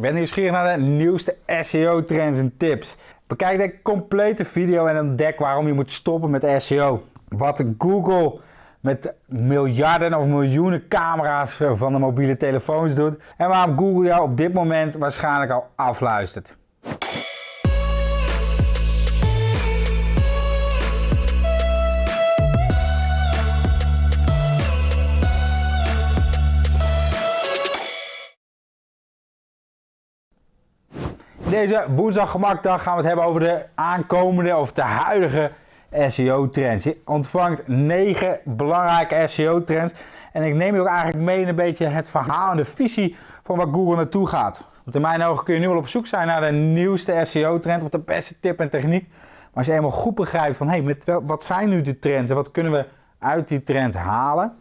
Ben nieuwsgierig naar de nieuwste SEO trends en tips? Bekijk de complete video en ontdek waarom je moet stoppen met SEO. Wat Google met miljarden of miljoenen camera's van de mobiele telefoons doet. En waarom Google jou op dit moment waarschijnlijk al afluistert. Deze woensdag gemakdag gaan we het hebben over de aankomende of de huidige SEO-trends. Je ontvangt 9 belangrijke SEO-trends. En ik neem je ook eigenlijk mee in een beetje het verhaal en de visie van waar Google naartoe gaat. Want in mijn ogen kun je nu wel op zoek zijn naar de nieuwste SEO-trend of de beste tip en techniek. Maar als je eenmaal goed begrijpt van hey, met wat zijn nu de trends en wat kunnen we uit die trend halen,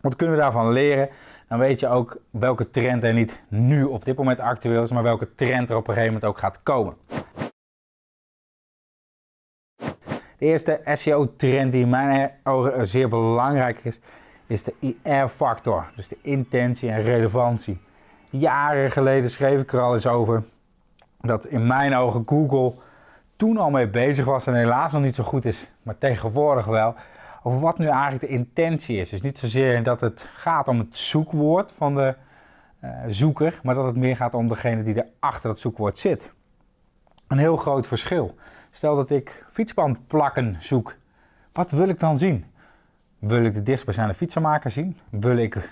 wat kunnen we daarvan leren, dan weet je ook welke trend er niet nu op dit moment actueel is, maar welke trend er op een gegeven moment ook gaat komen. De eerste SEO-trend die in mijn ogen zeer belangrijk is, is de IR-factor. Dus de intentie en relevantie. Jaren geleden schreef ik er al eens over dat in mijn ogen Google toen al mee bezig was en helaas nog niet zo goed is, maar tegenwoordig wel wat nu eigenlijk de intentie is. Dus niet zozeer dat het gaat om het zoekwoord van de uh, zoeker, maar dat het meer gaat om degene die er achter dat zoekwoord zit. Een heel groot verschil. Stel dat ik fietsbandplakken zoek. Wat wil ik dan zien? Wil ik de dichtstbijzijnde fietsenmaker zien? Wil ik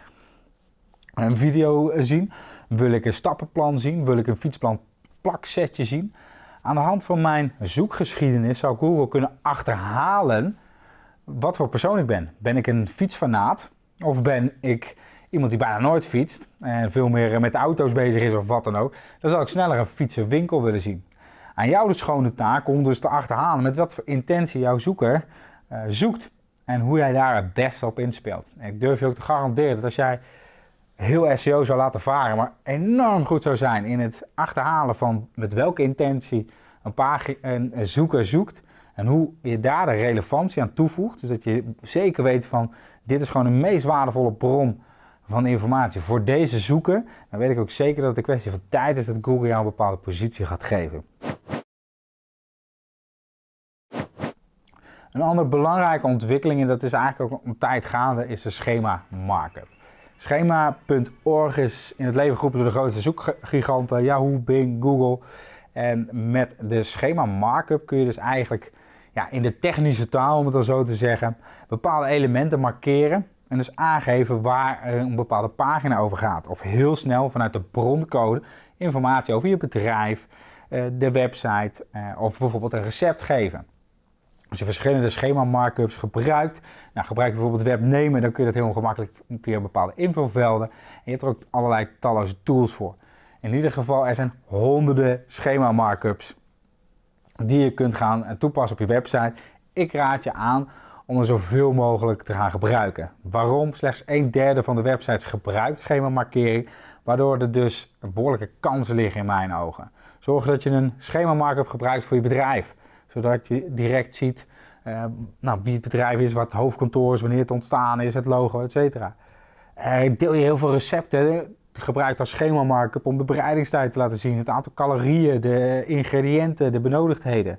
een video zien? Wil ik een stappenplan zien? Wil ik een fietsplan plaksetje zien? Aan de hand van mijn zoekgeschiedenis zou Google kunnen achterhalen wat voor persoon ik ben. Ben ik een fietsfanaat? Of ben ik iemand die bijna nooit fietst en veel meer met auto's bezig is of wat dan ook? Dan zal ik sneller een fietsenwinkel willen zien. Aan jou de schone taak om dus te achterhalen met wat voor intentie jouw zoeker uh, zoekt. En hoe jij daar het beste op inspeelt. En ik durf je ook te garanderen dat als jij heel SEO zou laten varen, maar enorm goed zou zijn in het achterhalen van met welke intentie een, een zoeker zoekt, en hoe je daar de relevantie aan toevoegt, dus dat je zeker weet van dit is gewoon de meest waardevolle bron van informatie voor deze zoeker, dan weet ik ook zeker dat het een kwestie van tijd is dat Google jou een bepaalde positie gaat geven. Een andere belangrijke ontwikkeling, en dat is eigenlijk ook een tijd gaande, is de schema markup. Schema.org is in het leven geroepen door de grootste zoekgiganten Yahoo, Bing, Google. En met de schema markup kun je dus eigenlijk ja, in de technische taal, om het dan zo te zeggen, bepaalde elementen markeren en dus aangeven waar een bepaalde pagina over gaat. Of heel snel vanuit de broncode informatie over je bedrijf, eh, de website eh, of bijvoorbeeld een recept geven. Als je verschillende schema markups gebruikt, nou, gebruik je bijvoorbeeld webnemen, dan kun je dat heel gemakkelijk via bepaalde infovelden. En je hebt er ook allerlei talloze tools voor. In ieder geval, er zijn honderden schema markups die je kunt gaan toepassen op je website. Ik raad je aan om er zoveel mogelijk te gaan gebruiken. Waarom? Slechts een derde van de websites gebruikt schemamarkering, waardoor er dus behoorlijke kansen liggen in mijn ogen. Zorg dat je een schema markup gebruikt voor je bedrijf, zodat je direct ziet uh, nou, wie het bedrijf is, wat het hoofdkantoor is, wanneer het ontstaan is, het logo, etc. Uh, deel je heel veel recepten gebruikt als schema markup om de bereidingstijd te laten zien, het aantal calorieën, de ingrediënten, de benodigdheden.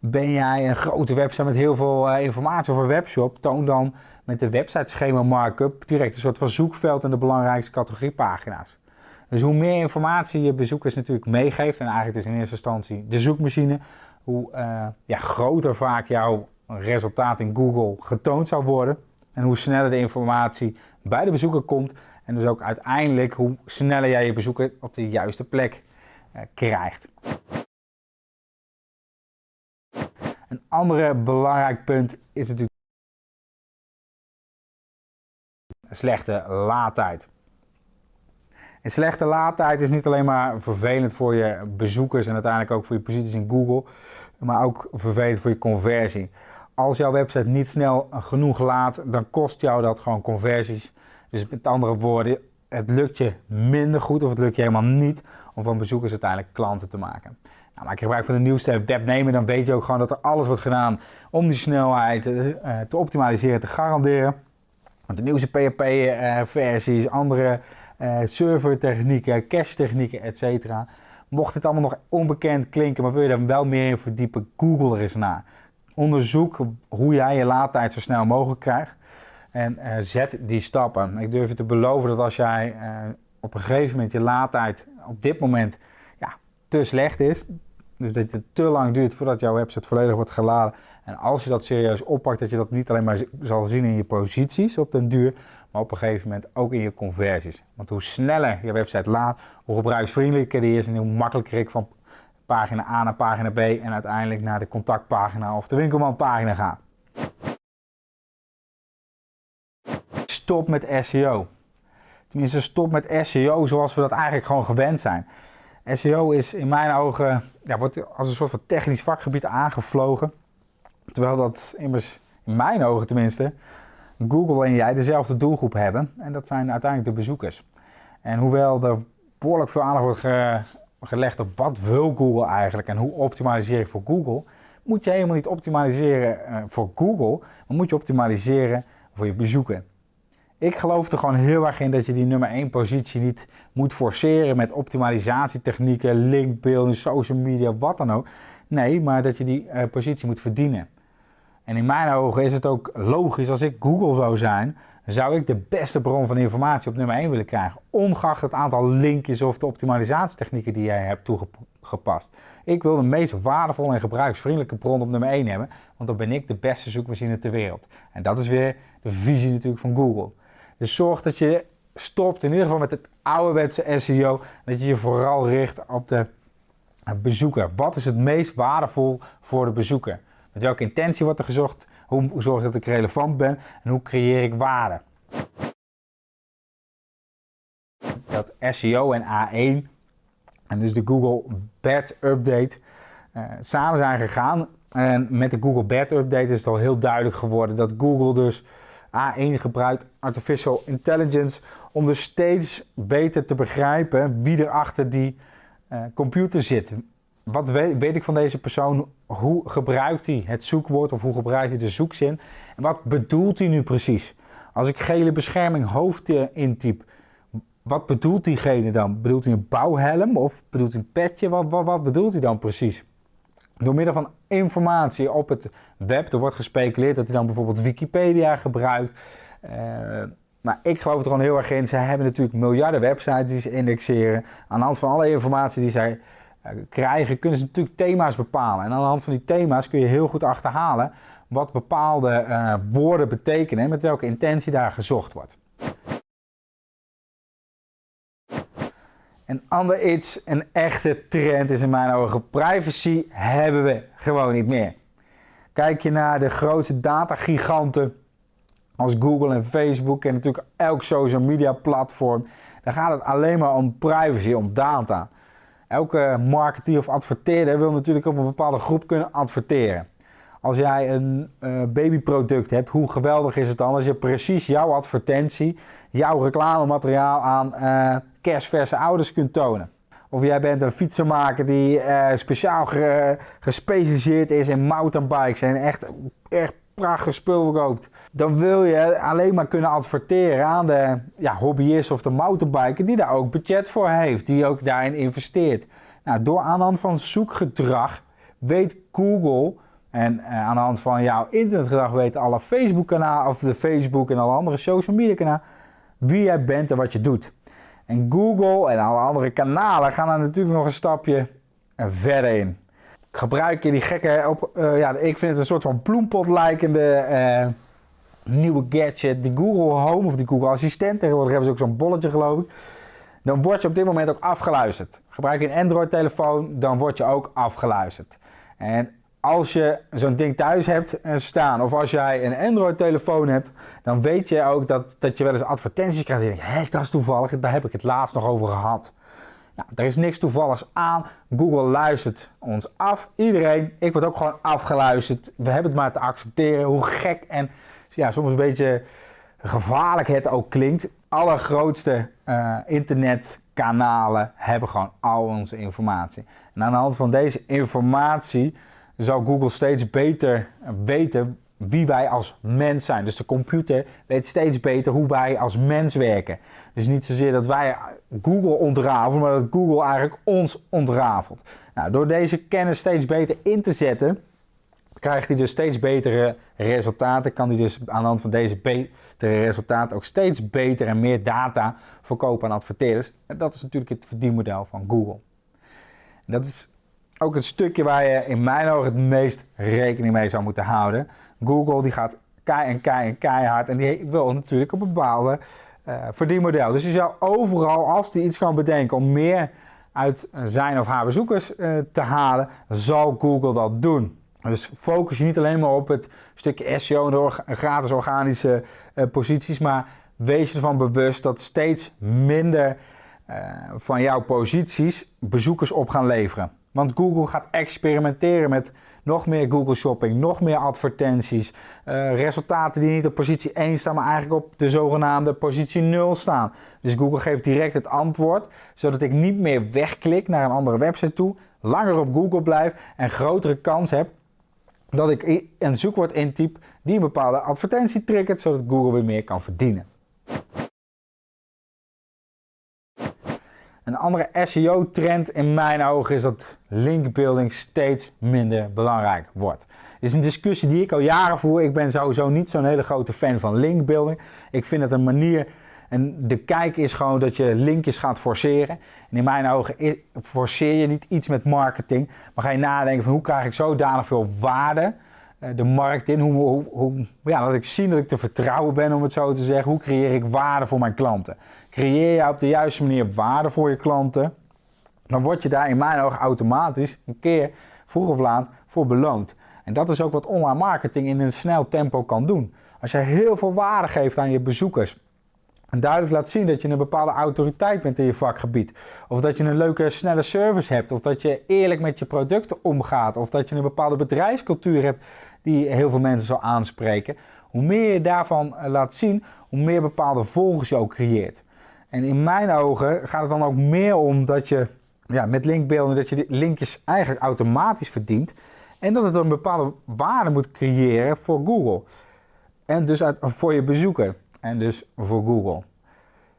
Ben jij een grote website met heel veel uh, informatie over webshop, toon dan met de website schema markup direct een soort van zoekveld in de belangrijkste categoriepagina's. Dus hoe meer informatie je bezoekers natuurlijk meegeeft, en eigenlijk dus in eerste instantie de zoekmachine, hoe uh, ja, groter vaak jouw resultaat in Google getoond zou worden. En hoe sneller de informatie bij de bezoeker komt en dus ook uiteindelijk hoe sneller jij je bezoeker op de juiste plek uh, krijgt. Een ander belangrijk punt is natuurlijk slechte laadtijd. Een slechte laadtijd is niet alleen maar vervelend voor je bezoekers en uiteindelijk ook voor je posities in Google, maar ook vervelend voor je conversie. Als jouw website niet snel genoeg laadt, dan kost jou dat gewoon conversies dus met andere woorden, het lukt je minder goed of het lukt je helemaal niet om van bezoekers uiteindelijk klanten te maken. Nou, maak je gebruik van de nieuwste webnemer, dan weet je ook gewoon dat er alles wordt gedaan om die snelheid uh, te optimaliseren, te garanderen. Want de nieuwste PHP-versies, andere uh, servertechnieken, cache technieken, etc. Mocht dit allemaal nog onbekend klinken, maar wil je daar wel meer in verdiepen, google er eens naar. Onderzoek hoe jij je laadtijd zo snel mogelijk krijgt en uh, zet die stappen. Ik durf je te beloven dat als jij uh, op een gegeven moment je laadtijd op dit moment ja, te slecht is, dus dat het te lang duurt voordat jouw website volledig wordt geladen. En als je dat serieus oppakt, dat je dat niet alleen maar zal zien in je posities op den duur, maar op een gegeven moment ook in je conversies. Want hoe sneller je website laat, hoe gebruiksvriendelijker die is en hoe makkelijker ik van pagina A naar pagina B en uiteindelijk naar de contactpagina of de winkelmandpagina ga. Stop met SEO. Tenminste, stop met SEO zoals we dat eigenlijk gewoon gewend zijn. SEO is in mijn ogen, ja, wordt als een soort van technisch vakgebied aangevlogen. Terwijl dat immers, in mijn ogen tenminste, Google en jij dezelfde doelgroep hebben. En dat zijn uiteindelijk de bezoekers. En hoewel er behoorlijk veel aandacht wordt gelegd op wat wil Google eigenlijk en hoe optimaliseer ik voor Google, moet je helemaal niet optimaliseren eh, voor Google, maar moet je optimaliseren voor je bezoeker. Ik geloof er gewoon heel erg in dat je die nummer 1 positie niet moet forceren met optimalisatietechnieken, linkbeelden, social media, wat dan ook. Nee, maar dat je die uh, positie moet verdienen. En in mijn ogen is het ook logisch, als ik Google zou zijn, zou ik de beste bron van informatie op nummer 1 willen krijgen. Ongeacht het aantal linkjes of de optimalisatietechnieken die jij hebt toegepast. Ik wil de meest waardevolle en gebruiksvriendelijke bron op nummer 1 hebben, want dan ben ik de beste zoekmachine ter wereld. En dat is weer de visie natuurlijk van Google. Dus zorg dat je stopt, in ieder geval met het ouderwetse SEO, dat je je vooral richt op de bezoeker. Wat is het meest waardevol voor de bezoeker? Met welke intentie wordt er gezocht? Hoe zorg ik dat ik relevant ben? En hoe creëer ik waarde? Dat SEO en A1 en dus de Google Bad Update uh, samen zijn gegaan. En met de Google Bad Update is het al heel duidelijk geworden dat Google dus A1 gebruikt artificial intelligence om dus steeds beter te begrijpen wie er achter die uh, computer zit. Wat weet, weet, ik van deze persoon? Hoe gebruikt hij het zoekwoord of hoe gebruikt hij de zoekzin? En wat bedoelt hij nu precies? Als ik gele bescherming hoofd intyp, wat bedoelt diegene dan? Bedoelt hij een bouwhelm of bedoelt hij een petje? Wat, wat, wat bedoelt hij dan precies? Door middel van informatie op het web, er wordt gespeculeerd dat hij dan bijvoorbeeld Wikipedia gebruikt. Uh, maar ik geloof er gewoon heel erg in. Zij hebben natuurlijk miljarden websites die ze indexeren. Aan de hand van alle informatie die zij eh, krijgen, kunnen ze natuurlijk thema's bepalen. En aan de hand van die thema's kun je heel goed achterhalen wat bepaalde uh, woorden betekenen en met welke intentie daar gezocht wordt. Een ander iets, een echte trend is in mijn ogen, privacy hebben we gewoon niet meer. Kijk je naar de grootste datagiganten als Google en Facebook en natuurlijk elk social media platform, dan gaat het alleen maar om privacy, om data. Elke marketeer of adverteerder wil natuurlijk op een bepaalde groep kunnen adverteren. Als jij een uh, babyproduct hebt, hoe geweldig is het dan als je precies jouw advertentie, jouw reclamemateriaal aan uh, kerstverse ouders kunt tonen? Of jij bent een fietsenmaker die uh, speciaal gespecialiseerd is in mountainbikes en echt, echt prachtig spul verkoopt. Dan wil je alleen maar kunnen adverteren aan de ja, hobbyist of de mountainbiker die daar ook budget voor heeft. Die ook daarin investeert. Nou, door aan de hand van zoekgedrag weet Google en uh, aan de hand van jouw internetgedrag weten alle Facebook kanalen of de Facebook en alle andere social media kanalen wie jij bent en wat je doet. En Google en alle andere kanalen gaan daar natuurlijk nog een stapje verder in gebruik je die gekke, op, uh, ja, ik vind het een soort van bloempot lijkende uh, nieuwe gadget, die Google Home of die Google Assistent, tegenwoordig hebben ze ook zo'n bolletje geloof ik. Dan word je op dit moment ook afgeluisterd. Gebruik je een Android telefoon, dan word je ook afgeluisterd. En als je zo'n ding thuis hebt eh, staan, of als jij een Android telefoon hebt, dan weet je ook dat, dat je wel eens advertenties krijgt. Denkt, hé, dat is toevallig, daar heb ik het laatst nog over gehad. Nou, er is niks toevalligs aan. Google luistert ons af. Iedereen, ik word ook gewoon afgeluisterd. We hebben het maar te accepteren. Hoe gek en ja, soms een beetje gevaarlijk het ook klinkt. Allergrootste uh, internetkanalen hebben gewoon al onze informatie. En aan de hand van deze informatie zou Google steeds beter weten wie wij als mens zijn. Dus de computer weet steeds beter hoe wij als mens werken. Dus niet zozeer dat wij Google ontrafelen, maar dat Google eigenlijk ons ontrafelt. Nou, door deze kennis steeds beter in te zetten, krijgt hij dus steeds betere resultaten. Kan hij dus aan de hand van deze betere resultaten ook steeds beter en meer data verkopen aan adverteerders. En dat is natuurlijk het verdienmodel van Google. En dat is ook het stukje waar je in mijn ogen het meest rekening mee zou moeten houden. Google die gaat kei en kei en keihard en die wil natuurlijk een bepaalde uh, verdienmodel. Dus je zou overal, als die iets kan bedenken om meer uit zijn of haar bezoekers uh, te halen, zal Google dat doen. Dus focus je niet alleen maar op het stukje SEO en de gratis organische uh, posities, maar wees je ervan bewust dat steeds minder van jouw posities bezoekers op gaan leveren. Want Google gaat experimenteren met nog meer Google Shopping, nog meer advertenties, uh, resultaten die niet op positie 1 staan, maar eigenlijk op de zogenaamde positie 0 staan. Dus Google geeft direct het antwoord, zodat ik niet meer wegklik naar een andere website toe, langer op Google blijf en grotere kans heb dat ik een zoekwoord intyp die een bepaalde advertentie triggert, zodat Google weer meer kan verdienen. Een andere SEO-trend in mijn ogen is dat linkbuilding steeds minder belangrijk wordt. Dit is een discussie die ik al jaren voer. Ik ben sowieso niet zo'n hele grote fan van linkbuilding. Ik vind het een manier, en de kijk is gewoon dat je linkjes gaat forceren. En in mijn ogen forceer je niet iets met marketing, maar ga je nadenken van hoe krijg ik zodanig veel waarde eh, de markt in. Hoe, hoe, hoe, ja, dat ik zie dat ik te vertrouwen ben, om het zo te zeggen. Hoe creëer ik waarde voor mijn klanten? Creëer je op de juiste manier waarde voor je klanten, dan word je daar in mijn ogen automatisch een keer vroeg of laat voor beloond. En dat is ook wat online marketing in een snel tempo kan doen. Als je heel veel waarde geeft aan je bezoekers, en duidelijk laat zien dat je een bepaalde autoriteit bent in je vakgebied. Of dat je een leuke, snelle service hebt. Of dat je eerlijk met je producten omgaat. Of dat je een bepaalde bedrijfscultuur hebt die heel veel mensen zal aanspreken. Hoe meer je daarvan eh, laat zien, hoe meer bepaalde volgers je ook creëert. En in mijn ogen gaat het dan ook meer om dat je ja, met linkbeelden dat je die linkjes eigenlijk automatisch verdient. En dat het een bepaalde waarde moet creëren voor Google. En dus voor je bezoeker. En dus voor Google.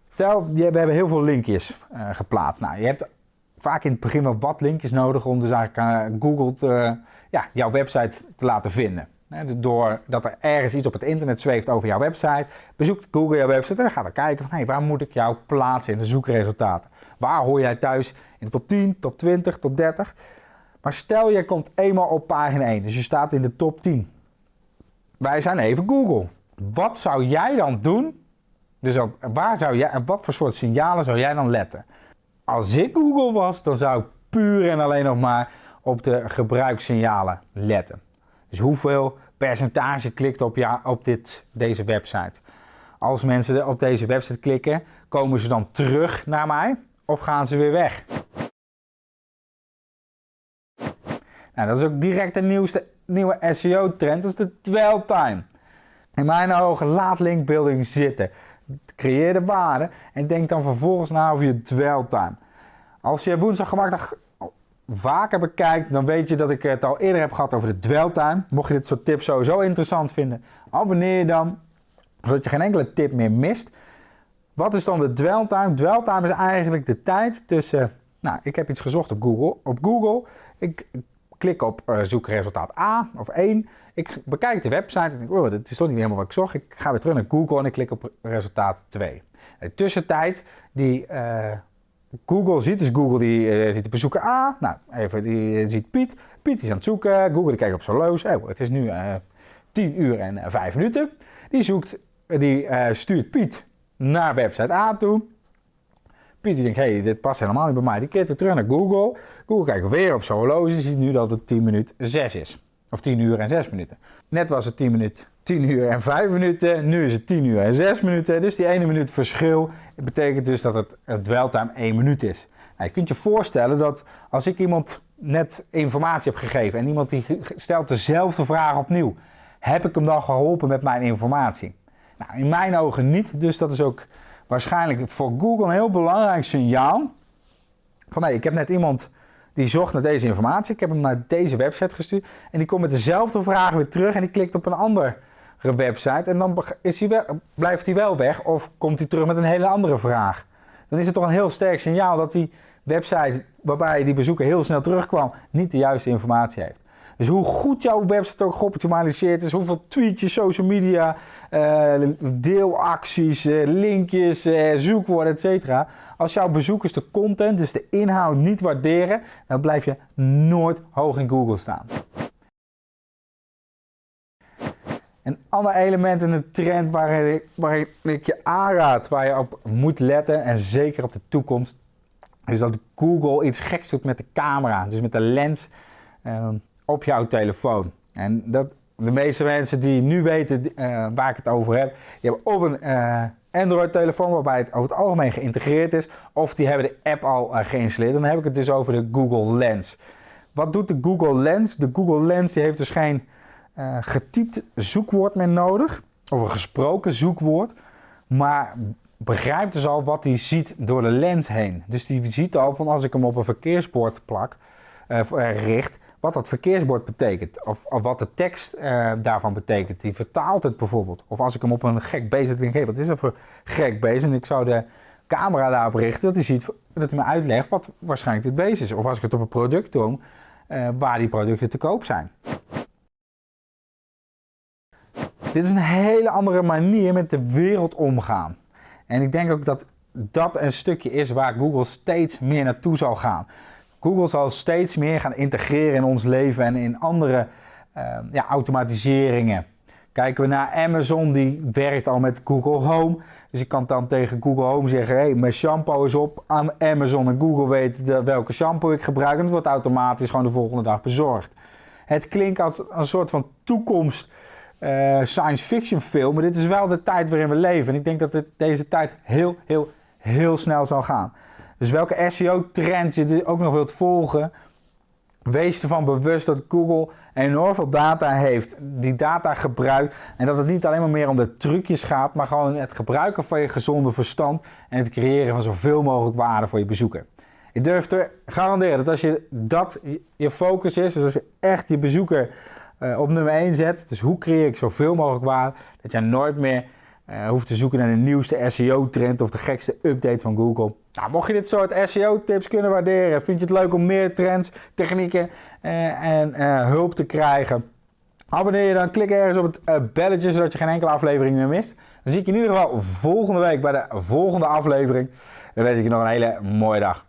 Stel, we hebben heel veel linkjes uh, geplaatst. Nou, je hebt vaak in het begin wel wat linkjes nodig om dus eigenlijk uh, Google te, ja, jouw website te laten vinden. Doordat er ergens iets op het internet zweeft over jouw website, bezoekt Google jouw website en dan gaat er kijken van hey, waar moet ik jou plaatsen in de zoekresultaten. Waar hoor jij thuis in de top 10, top 20, top 30? Maar stel je komt eenmaal op pagina 1, dus je staat in de top 10. Wij zijn even Google. Wat zou jij dan doen? Dus waar zou jij, wat voor soort signalen zou jij dan letten? Als ik Google was, dan zou ik puur en alleen nog maar op de gebruikssignalen letten. Dus hoeveel percentage klikt op, ja, op dit, deze website. Als mensen op deze website klikken, komen ze dan terug naar mij of gaan ze weer weg? Nou, dat is ook direct de nieuwste, nieuwe SEO-trend, dat is de dwell time. In mijn ogen, laat linkbuilding zitten. Creëer de waarde en denk dan vervolgens na over je dwell time. Als je woensdag gemakkelijk vaker bekijkt, dan weet je dat ik het al eerder heb gehad over de dwell time. Mocht je dit soort tips sowieso interessant vinden, abonneer je dan, zodat je geen enkele tip meer mist. Wat is dan de dwell time? Dwell time is eigenlijk de tijd tussen, nou, ik heb iets gezocht op Google. Op Google, ik klik op uh, zoekresultaat A of 1. Ik bekijk de website en denk, oh, dit is toch niet helemaal wat ik zocht. Ik ga weer terug naar Google en ik klik op resultaat 2. De tussentijd die uh, Google ziet, dus Google die uh, ziet de bezoeker A. Nou, even, die ziet Piet. Piet is aan het zoeken. Google die kijkt op zijn loos. Oh, het is nu uh, 10 uur en 5 minuten. Die, zoekt, die stuurt Piet naar website A toe. Piet die denkt, hey, dit past helemaal niet bij mij. Die keert weer terug naar Google. Google kijkt weer op zijn horloge. Ziet nu dat het 10 minuten 6 is. Of 10 uur en 6 minuten. Net was het 10, minuten, 10 uur en 5 minuten. Nu is het 10 uur en 6 minuten. Dus die ene minuut verschil betekent dus dat het, het dweltime 1 minuut is. Nou, je kunt je voorstellen dat als ik iemand net informatie heb gegeven en iemand die stelt dezelfde vraag opnieuw, heb ik hem dan geholpen met mijn informatie? Nou, in mijn ogen niet. Dus dat is ook waarschijnlijk voor Google een heel belangrijk signaal. Van nee, ik heb net iemand die zocht naar deze informatie. Ik heb hem naar deze website gestuurd. En die komt met dezelfde vraag weer terug en die klikt op een andere website. En dan is hij wel, blijft hij wel weg of komt hij terug met een hele andere vraag. Dan is het toch een heel sterk signaal dat die website waarbij die bezoeker heel snel terugkwam niet de juiste informatie heeft. Dus hoe goed jouw website ook geoptimaliseerd is, hoeveel tweetjes, social media, uh, deelacties, uh, linkjes, uh, zoekwoorden, etc. Als jouw bezoekers de content, dus de inhoud, niet waarderen, dan blijf je nooit hoog in Google staan. Een ander element in de trend waar ik, ik je aanraad, waar je op moet letten en zeker op de toekomst, is dat Google iets geks doet met de camera, dus met de lens ehm, op jouw telefoon. En dat, de meeste mensen die nu weten uh, waar ik het over heb, die hebben of een uh, Android-telefoon waarbij het over het algemeen geïntegreerd is, of die hebben de app al uh, geïnstalleerd. Dan heb ik het dus over de Google Lens. Wat doet de Google Lens? De Google Lens die heeft dus geen getypt zoekwoord meer nodig, of een gesproken zoekwoord, maar begrijpt dus al wat hij ziet door de lens heen. Dus die ziet al van als ik hem op een verkeersbord plak, richt, wat dat verkeersbord betekent. Of, of wat de tekst daarvan betekent. Die vertaalt het bijvoorbeeld. Of als ik hem op een gek beest geef, wat is dat voor gek beest? En ik zou de camera daarop richten, dat hij ziet, dat hij me uitlegt wat waarschijnlijk dit beest is. Of als ik het op een product doe, waar die producten te koop zijn. Dit is een hele andere manier met de wereld omgaan. En ik denk ook dat dat een stukje is waar Google steeds meer naartoe zal gaan. Google zal steeds meer gaan integreren in ons leven en in andere uh, ja, automatiseringen. Kijken we naar Amazon, die werkt al met Google Home. Dus ik kan dan tegen Google Home zeggen, hey, mijn shampoo is op aan Amazon en Google weet welke shampoo ik gebruik en het wordt automatisch gewoon de volgende dag bezorgd. Het klinkt als een soort van toekomst uh, science fiction film, maar dit is wel de tijd waarin we leven. En ik denk dat dit, deze tijd heel, heel, heel snel zal gaan. Dus welke SEO-trend je ook nog wilt volgen, wees ervan bewust dat Google enorm veel data heeft, die data gebruikt en dat het niet alleen maar meer om de trucjes gaat, maar gewoon het gebruiken van je gezonde verstand en het creëren van zoveel mogelijk waarde voor je bezoeker. Ik durf te garanderen dat als je dat je focus is, dus als je echt je bezoeker uh, op nummer 1 zet, dus hoe creëer ik zoveel mogelijk waarde, dat je nooit meer uh, hoeft te zoeken naar de nieuwste SEO-trend of de gekste update van Google. Nou, mocht je dit soort SEO-tips kunnen waarderen, vind je het leuk om meer trends, technieken uh, en hulp te krijgen? Abonneer je dan, klik ergens op het belletje zodat je geen enkele aflevering meer mist. Dan zie ik je in ieder geval volgende week bij de volgende aflevering. Dan wens ik je nog een hele mooie dag.